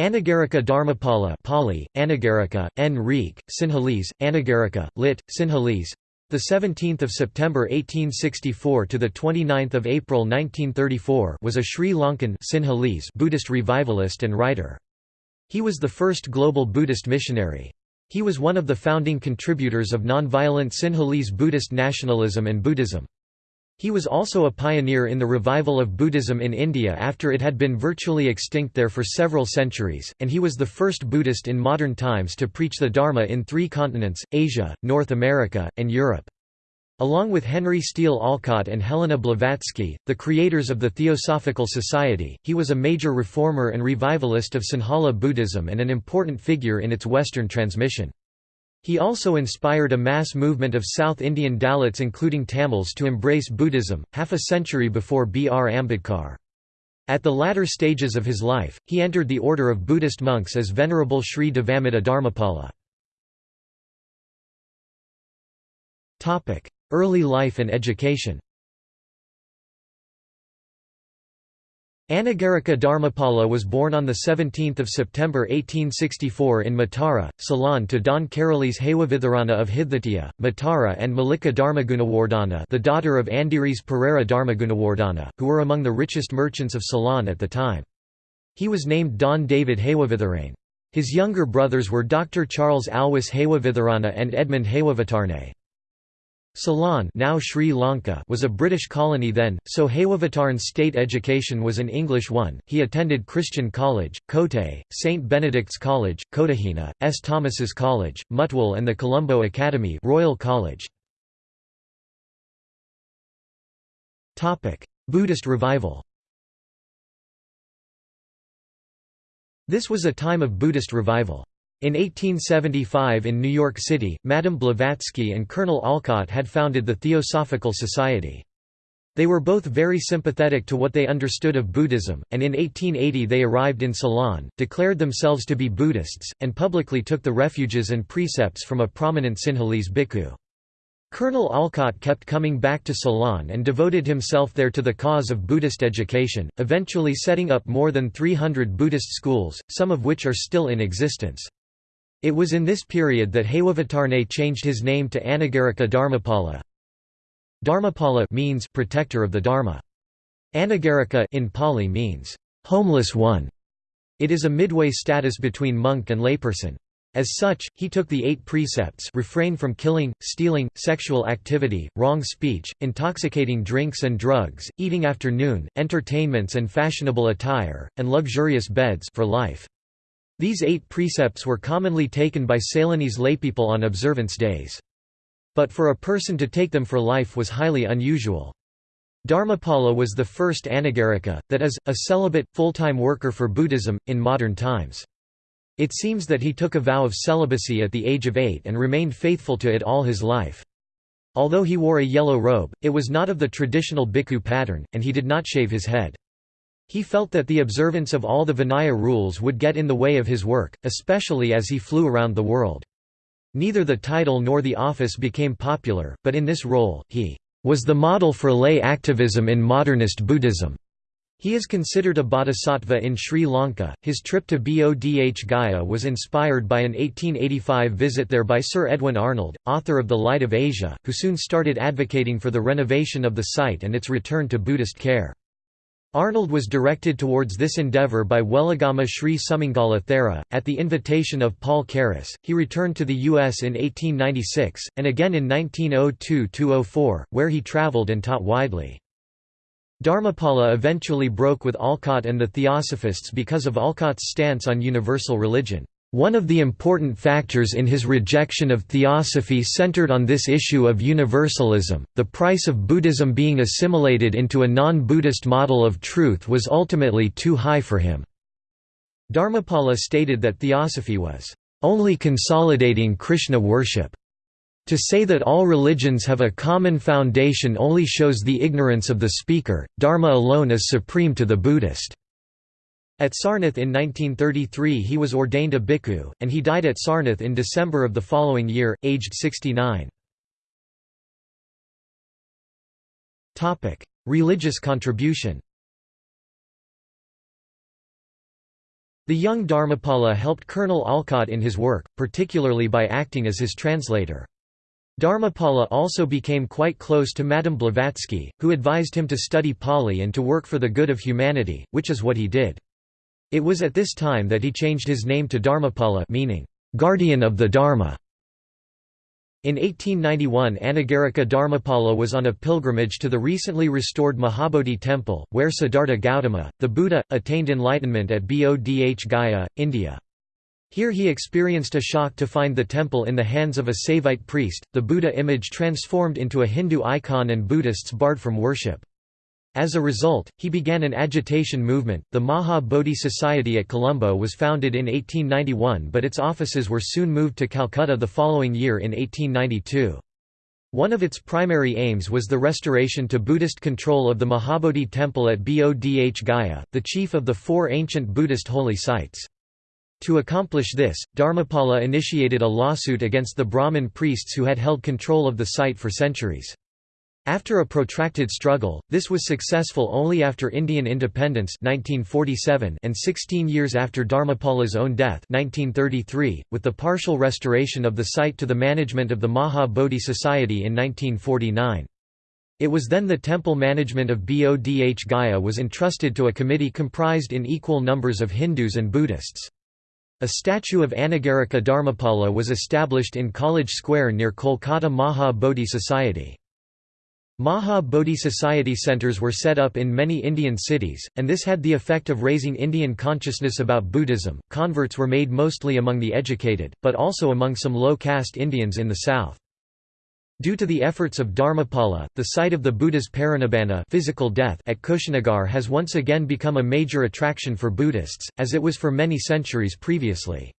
Anagarika Dharmapala Pali, Anagarika, N. Reek, Sinhalese, Anagarika, lit. Sinhalese, the 17th of September 1864 to the 29th of April 1934 was a Sri Lankan Sinhalese Buddhist revivalist and writer. He was the first global Buddhist missionary. He was one of the founding contributors of nonviolent Sinhalese Buddhist nationalism and Buddhism. He was also a pioneer in the revival of Buddhism in India after it had been virtually extinct there for several centuries, and he was the first Buddhist in modern times to preach the Dharma in three continents, Asia, North America, and Europe. Along with Henry Steele Olcott and Helena Blavatsky, the creators of the Theosophical Society, he was a major reformer and revivalist of Sinhala Buddhism and an important figure in its Western transmission. He also inspired a mass movement of South Indian Dalits including Tamils to embrace Buddhism, half a century before B. R. Ambedkar. At the latter stages of his life, he entered the order of Buddhist monks as Venerable Sri Devamitta Dharmapala. Early life and education Anagarika Dharmapala was born on 17 September 1864 in Matara, Ceylon to Don Karalis Hewavitharana of Hidhatiya, Matara and Malika Dharmagunawardhana the daughter of Andiris Pereira Dharmagunawardhana, who were among the richest merchants of Ceylon at the time. He was named Don David Hewavitharane. His younger brothers were Dr. Charles Alwis Hewavitharana and Edmund Hewavitarne. Ceylon now Sri Lanka was a British colony then, so Hewavitarane's state education was an English one. He attended Christian College, Kotte, St Benedict's College, Kotahena, S. Thomas's College, Mutwal and the Colombo Academy Royal College. Buddhist revival This was a time of Buddhist revival. In 1875 in New York City, Madame Blavatsky and Colonel Olcott had founded the Theosophical Society. They were both very sympathetic to what they understood of Buddhism, and in 1880 they arrived in Ceylon, declared themselves to be Buddhists, and publicly took the refuges and precepts from a prominent Sinhalese bhikkhu. Colonel Olcott kept coming back to Ceylon and devoted himself there to the cause of Buddhist education, eventually setting up more than 300 Buddhist schools, some of which are still in existence. It was in this period that Hewavitarne changed his name to Anagarika Dharmapala. Dharmapala means protector of the Dharma. Anagarika in Pali means homeless one. It is a midway status between monk and layperson. As such, he took the eight precepts refrain from killing, stealing, sexual activity, wrong speech, intoxicating drinks and drugs, eating after noon, entertainments and fashionable attire, and luxurious beds for life. These eight precepts were commonly taken by Ceylonese laypeople on observance days. But for a person to take them for life was highly unusual. Dharmapala was the first anagarika, that is, a celibate, full-time worker for Buddhism, in modern times. It seems that he took a vow of celibacy at the age of eight and remained faithful to it all his life. Although he wore a yellow robe, it was not of the traditional bhikkhu pattern, and he did not shave his head. He felt that the observance of all the Vinaya rules would get in the way of his work, especially as he flew around the world. Neither the title nor the office became popular, but in this role, he was the model for lay activism in modernist Buddhism. He is considered a bodhisattva in Sri Lanka. His trip to Bodh Gaya was inspired by an 1885 visit there by Sir Edwin Arnold, author of The Light of Asia, who soon started advocating for the renovation of the site and its return to Buddhist care. Arnold was directed towards this endeavour by Weligama Sri Sumangala Thera. At the invitation of Paul Carus, he returned to the U.S. in 1896, and again in 1902–04, where he travelled and taught widely. Dharmapala eventually broke with Olcott and the Theosophists because of Olcott's stance on universal religion. One of the important factors in his rejection of theosophy centered on this issue of universalism. The price of Buddhism being assimilated into a non Buddhist model of truth was ultimately too high for him. Dharmapala stated that theosophy was only consolidating Krishna worship. To say that all religions have a common foundation only shows the ignorance of the speaker, Dharma alone is supreme to the Buddhist. At Sarnath in 1933 he was ordained a bhikkhu, and he died at Sarnath in December of the following year, aged 69. Religious contribution The young Dharmapala helped Colonel Olcott in his work, particularly by acting as his translator. Dharmapala also became quite close to Madame Blavatsky, who advised him to study Pali and to work for the good of humanity, which is what he did. It was at this time that he changed his name to Dharmapala meaning, "...guardian of the Dharma". In 1891 Anagarika Dharmapala was on a pilgrimage to the recently restored Mahabodhi temple, where Siddhartha Gautama, the Buddha, attained enlightenment at Bodh Gaya, India. Here he experienced a shock to find the temple in the hands of a Saivite priest, the Buddha image transformed into a Hindu icon and Buddhists barred from worship. As a result, he began an agitation movement. The Maha Bodhi Society at Colombo was founded in 1891 but its offices were soon moved to Calcutta the following year in 1892. One of its primary aims was the restoration to Buddhist control of the Mahabodhi temple at Bodh Gaya, the chief of the four ancient Buddhist holy sites. To accomplish this, Dharmapala initiated a lawsuit against the Brahmin priests who had held control of the site for centuries. After a protracted struggle, this was successful only after Indian independence 1947 and 16 years after Dharmapala's own death 1933, with the partial restoration of the site to the management of the Maha Bodhi Society in 1949. It was then the temple management of Bodh Gaya was entrusted to a committee comprised in equal numbers of Hindus and Buddhists. A statue of Anagarika Dharmapala was established in College Square near Kolkata Maha Bodhi Society. Maha Bodhi Society centers were set up in many Indian cities, and this had the effect of raising Indian consciousness about Buddhism. Converts were made mostly among the educated, but also among some low caste Indians in the south. Due to the efforts of Dharmapala, the site of the Buddha's parinibbana physical death at Kushinagar has once again become a major attraction for Buddhists, as it was for many centuries previously.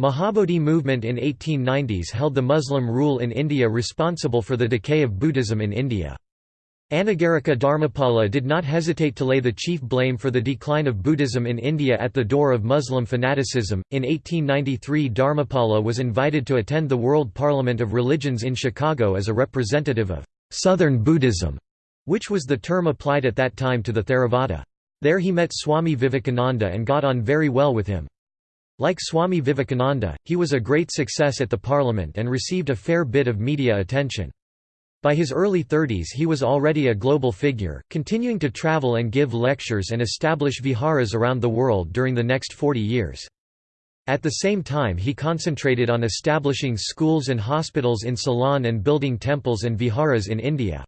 Mahabodhi movement in 1890s held the Muslim rule in India responsible for the decay of Buddhism in India. Anagarika Dharmapala did not hesitate to lay the chief blame for the decline of Buddhism in India at the door of Muslim fanaticism. In 1893, Dharmapala was invited to attend the World Parliament of Religions in Chicago as a representative of Southern Buddhism, which was the term applied at that time to the Theravada. There he met Swami Vivekananda and got on very well with him. Like Swami Vivekananda, he was a great success at the parliament and received a fair bit of media attention. By his early 30s he was already a global figure, continuing to travel and give lectures and establish viharas around the world during the next 40 years. At the same time he concentrated on establishing schools and hospitals in Ceylon and building temples and viharas in India.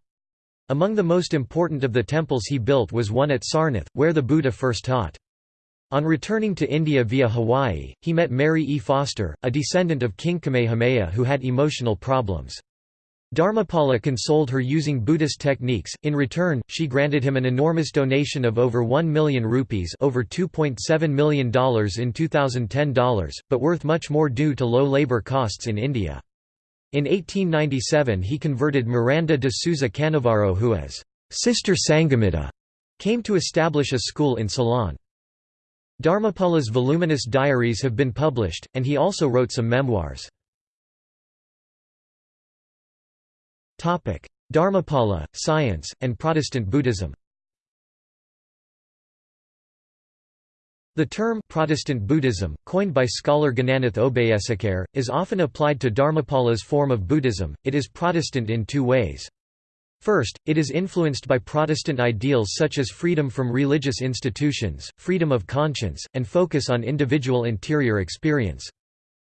Among the most important of the temples he built was one at Sarnath, where the Buddha first taught. On returning to India via Hawaii, he met Mary E. Foster, a descendant of King Kamehameha who had emotional problems. Dharmapala consoled her using Buddhist techniques, in return, she granted him an enormous donation of over 1 million rupees over $2.7 million in 2010 dollars, but worth much more due to low labour costs in India. In 1897 he converted Miranda de Souza Canavaro who as Sister Sanghamitta came to establish a school in Ceylon. Dharmapala's voluminous diaries have been published, and he also wrote some memoirs. Dharmapala, science, and Protestant Buddhism The term Protestant Buddhism, coined by scholar Gananath Obeyesekere, is often applied to Dharmapala's form of Buddhism. It is Protestant in two ways. First, it is influenced by Protestant ideals such as freedom from religious institutions, freedom of conscience, and focus on individual interior experience.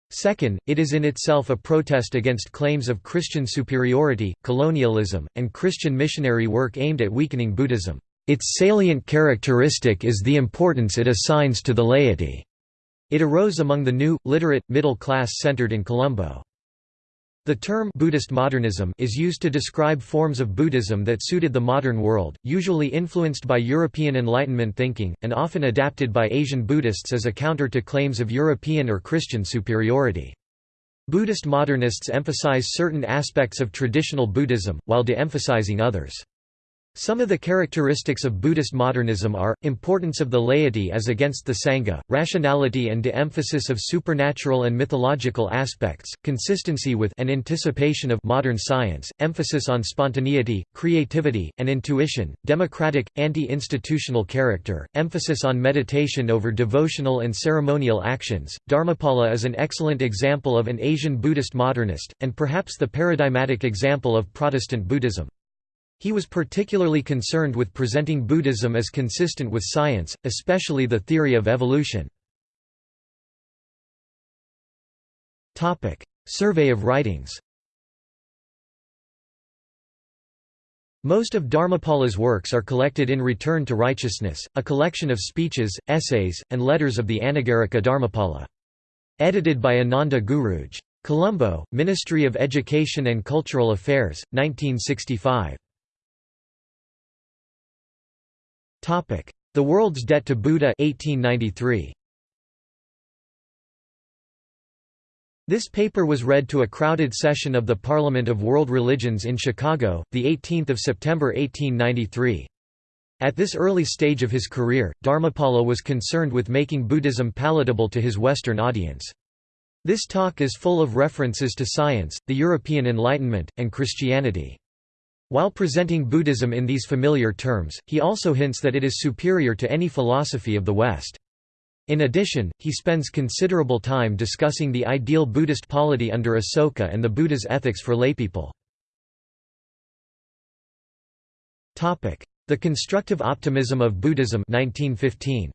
Second, it is in itself a protest against claims of Christian superiority, colonialism, and Christian missionary work aimed at weakening Buddhism. Its salient characteristic is the importance it assigns to the laity. It arose among the new, literate, middle class centered in Colombo. The term Buddhist modernism is used to describe forms of Buddhism that suited the modern world, usually influenced by European Enlightenment thinking, and often adapted by Asian Buddhists as a counter to claims of European or Christian superiority. Buddhist modernists emphasize certain aspects of traditional Buddhism, while de-emphasizing others. Some of the characteristics of Buddhist modernism are, importance of the laity as against the Sangha, rationality and de-emphasis of supernatural and mythological aspects, consistency with and anticipation of modern science, emphasis on spontaneity, creativity, and intuition, democratic, anti-institutional character, emphasis on meditation over devotional and ceremonial actions. Dharmapala is an excellent example of an Asian Buddhist modernist, and perhaps the paradigmatic example of Protestant Buddhism. He was particularly concerned with presenting Buddhism as consistent with science, especially the theory of evolution. Survey of writings Most of Dharmapala's works are collected in Return to Righteousness, a collection of speeches, essays, and letters of the Anagarika Dharmapala. Edited by Ananda Guruge. Colombo, Ministry of Education and Cultural Affairs, 1965. The World's Debt to Buddha 1893. This paper was read to a crowded session of the Parliament of World Religions in Chicago, 18 September 1893. At this early stage of his career, Dharmapala was concerned with making Buddhism palatable to his Western audience. This talk is full of references to science, the European Enlightenment, and Christianity. While presenting Buddhism in these familiar terms, he also hints that it is superior to any philosophy of the West. In addition, he spends considerable time discussing the ideal Buddhist polity under Asoka and the Buddha's ethics for laypeople. The constructive optimism of Buddhism 1915.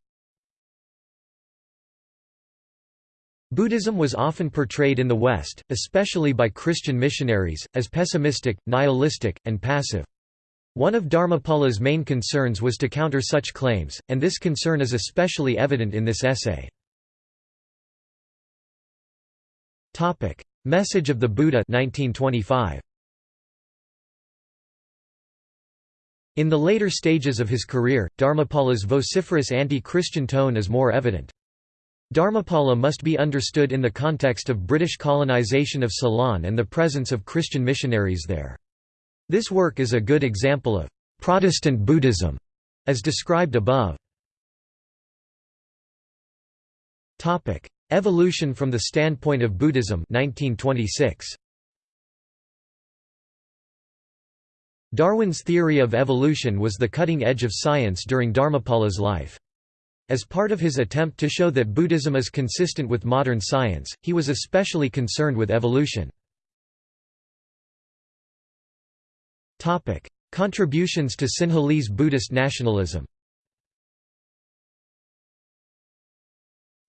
Buddhism was often portrayed in the West, especially by Christian missionaries, as pessimistic, nihilistic, and passive. One of Dharmapala's main concerns was to counter such claims, and this concern is especially evident in this essay. Message of the Buddha 1925. In the later stages of his career, Dharmapala's vociferous anti-Christian tone is more evident. Dharmapala must be understood in the context of British colonisation of Ceylon and the presence of Christian missionaries there. This work is a good example of «Protestant Buddhism», as described above. Evolution from the standpoint of Buddhism 1926. Darwin's theory of evolution was the cutting edge of science during Dharmapala's life. As part of his attempt to show that Buddhism is consistent with modern science, he was especially concerned with evolution. Contributions to Sinhalese Buddhist nationalism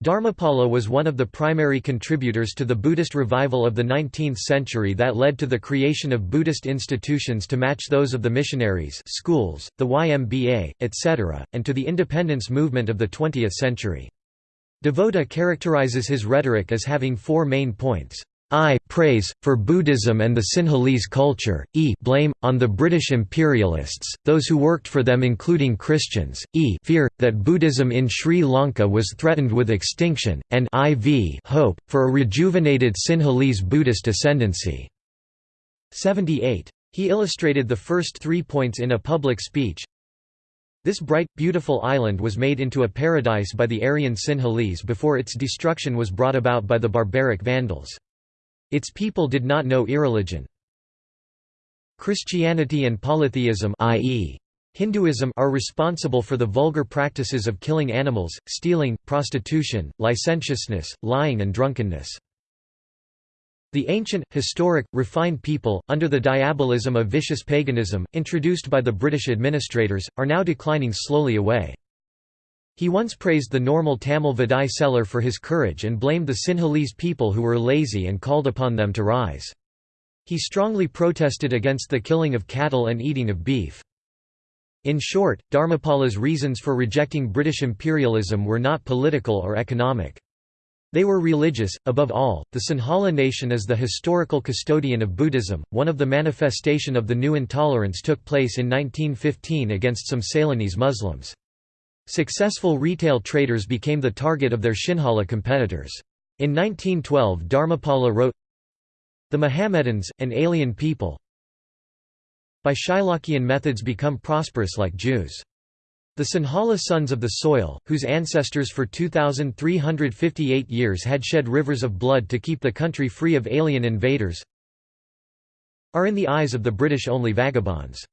Dharmapala was one of the primary contributors to the Buddhist revival of the 19th century that led to the creation of Buddhist institutions to match those of the missionaries schools, the YMBA, etc., and to the independence movement of the 20th century. DeVotta characterizes his rhetoric as having four main points. I praise, for Buddhism and the Sinhalese culture, e blame, on the British imperialists, those who worked for them including Christians, e fear, that Buddhism in Sri Lanka was threatened with extinction, and iv hope, for a rejuvenated Sinhalese Buddhist ascendancy. 78. He illustrated the first three points in a public speech. This bright, beautiful island was made into a paradise by the Aryan Sinhalese before its destruction was brought about by the barbaric Vandals. Its people did not know irreligion. Christianity and polytheism i.e. Hinduism are responsible for the vulgar practices of killing animals, stealing, prostitution, licentiousness, lying and drunkenness. The ancient, historic, refined people, under the diabolism of vicious paganism, introduced by the British administrators, are now declining slowly away. He once praised the normal Tamil Vadai seller for his courage and blamed the Sinhalese people who were lazy and called upon them to rise. He strongly protested against the killing of cattle and eating of beef. In short, Dharmapala's reasons for rejecting British imperialism were not political or economic. They were religious. Above all, the Sinhala nation is the historical custodian of Buddhism. One of the manifestation of the new intolerance took place in 1915 against some Ceylonese Muslims. Successful retail traders became the target of their Sinhala competitors. In 1912 Dharmapala wrote, The Mohammedans, an alien people By Shylockian methods become prosperous like Jews. The Sinhala sons of the soil, whose ancestors for 2,358 years had shed rivers of blood to keep the country free of alien invaders, are in the eyes of the British only vagabonds.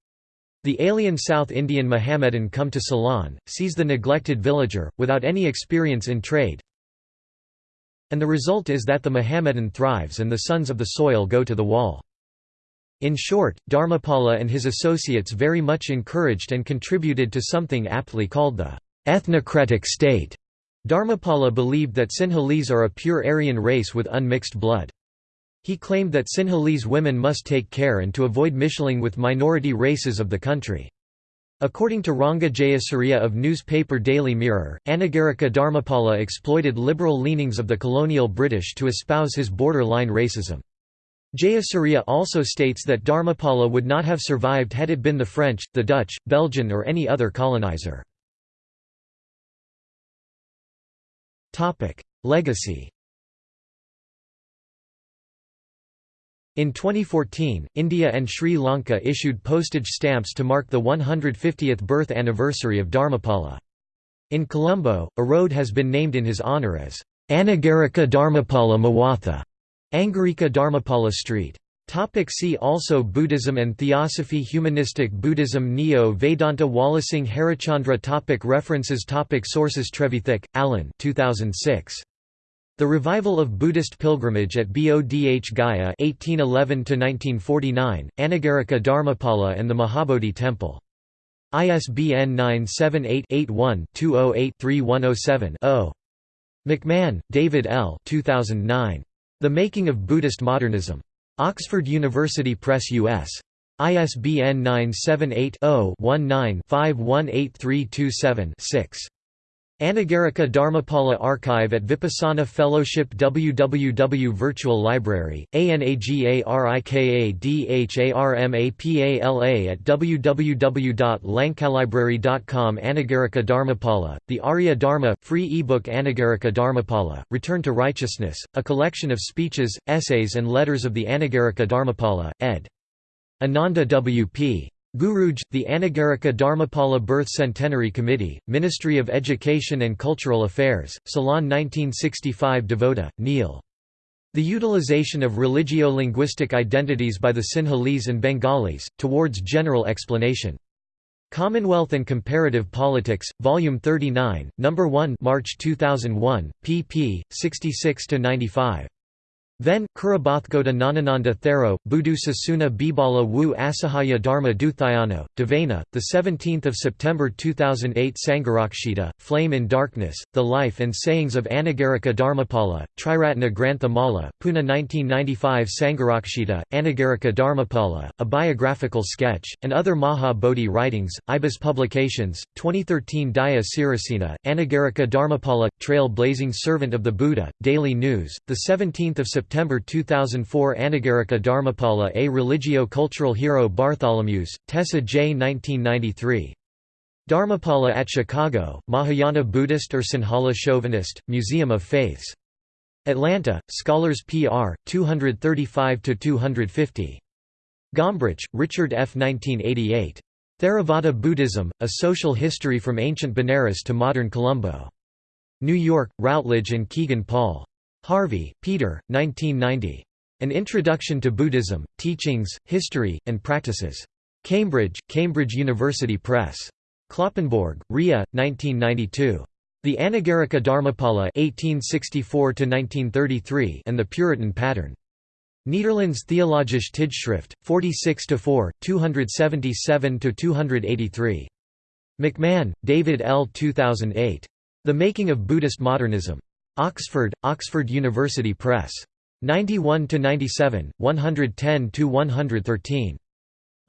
The alien South Indian Mohammedan come to Ceylon, sees the neglected villager, without any experience in trade, and the result is that the Mohammedan thrives and the sons of the soil go to the wall. In short, Dharmapala and his associates very much encouraged and contributed to something aptly called the ethnocratic state. Dharmapala believed that Sinhalese are a pure Aryan race with unmixed blood. He claimed that Sinhalese women must take care and to avoid mishling with minority races of the country. According to Ranga Jayasuriya of newspaper Daily Mirror, Anagarika Dharmapala exploited liberal leanings of the colonial British to espouse his borderline racism. Jayasuriya also states that Dharmapala would not have survived had it been the French, the Dutch, Belgian or any other colonizer. Legacy In 2014, India and Sri Lanka issued postage stamps to mark the 150th birth anniversary of Dharmapala. In Colombo, a road has been named in his honour as Anagarika Dharmapala Mawatha. Angarika Dharmapala Street. Topic see also Buddhism and Theosophy Humanistic Buddhism Neo-Vedanta Walisinghe Harischandra topic References topic Sources Trevithick, Alan 2006. The Revival of Buddhist Pilgrimage at Bodh Gaya 1811 Anagarika Dharmapala and the Mahabodhi Temple. ISBN 978 81 208 3107 0. McMahon, David L. 2009. The Making of Buddhist Modernism. Oxford University Press US. ISBN 978-0-19-518327-6. Anagarika Dharmapala Archive at Vipassana Fellowship www Virtual Library, ANAGARIKADHARMAPALA at www.lankalibrary.com Anagarika Dharmapala, The Arya Dharma, free ebook Anagarika Dharmapala, Return to Righteousness, a collection of speeches, essays and letters of the Anagarika Dharmapala, ed. Ananda W.P. Guruge, the Anagarika Dharmapala Birth Centenary Committee, Ministry of Education and Cultural Affairs, Ceylon 1965 DeVotta, Neil. The utilization of religio-linguistic identities by the Sinhalese and Bengalis, towards general explanation. Commonwealth and Comparative Politics, Volume 39, No. 1 March 2001, pp. 66–95. Then, Kurabathgoda Nanananda Thero, Budu Sasuna Bibala Wu Asahaya Dharma Duthayano, Devana, 17 September 2008 Sangharakshita, Flame in Darkness, The Life and Sayings of Anagarika Dharmapala, Triratna Grantha Mala, Pune 1995 Sangharakshita, Anagarika Dharmapala, A Biographical Sketch, and Other Maha Bodhi Writings, Ibis Publications, 2013 Daya Sirasena, Anagarika Dharmapala, Trail Blazing Servant of the Buddha, Daily News, 17 September September 2004 Anagarika Dharmapala A religio-cultural hero Bartholomeusz, Tessa J. 1993. Dharmapala at Chicago, Mahayana Buddhist or Sinhala Chauvinist, Museum of Faiths. Atlanta, Scholars PR, 235–250. Gombrich, Richard F. 1988. Theravada Buddhism, A Social History from Ancient Benares to Modern Colombo. New York, Routledge and Kegan Paul. Harvey, Peter, 1990. An Introduction to Buddhism, Teachings, History, and Practices. Cambridge, Cambridge University Press. Kloppenborg, Ria, 1992. The Anagarika Dharmapala (1864–1933) and the Puritan Pattern. Nederlands Theologische Tijdschrift, 46–4, 277–283. McMahon, David L. 2008. The Making of Buddhist Modernism. Oxford, Oxford University Press. 91–97, 110–113.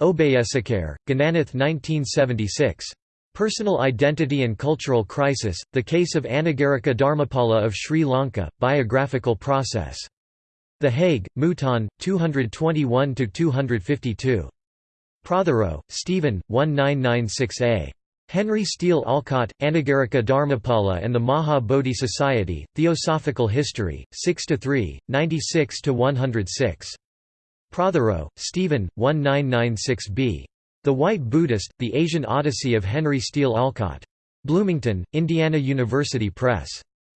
Obeyesekere, Gananath 1976. Personal Identity and Cultural Crisis, The Case of Anagarika Dharmapala of Sri Lanka, Biographical Process. The Hague, Mouton, 221–252. Prothero, Stephen, 1996a. Henry Steele Olcott, Anagarika Dharmapala and the Maha Bodhi Society, Theosophical History, 6–3, 96–106. Prothero, Stephen, 1996b. The White Buddhist, The Asian Odyssey of Henry Steele Olcott. Bloomington, Indiana University Press.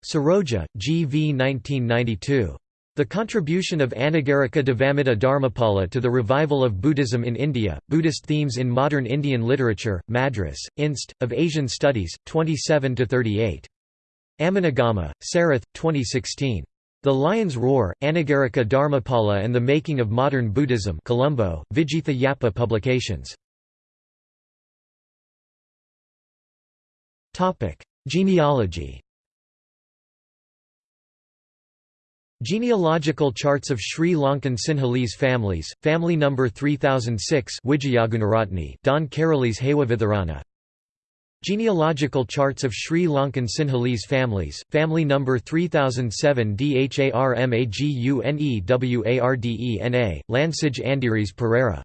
Saroja, G. V. 1992. The contribution of Anagarika Dharmapala to the revival of Buddhism in India, Buddhist themes in modern Indian literature, Madras, Inst. of Asian Studies, 27–38. Amunugama, Sarath, 2016. The Lion's Roar, Anagarika Dharmapala and the Making of Modern Buddhism Colombo, Vijitha Yappa Publications. Genealogy Genealogical charts of Sri Lankan Sinhalese families, family number 3006 Wijayagunaratne Don Kerales Hewavitharana Genealogical charts of Sri Lankan Sinhalese families, family number 3007 Dharmagune Wardena, Lansij Andiris Pereira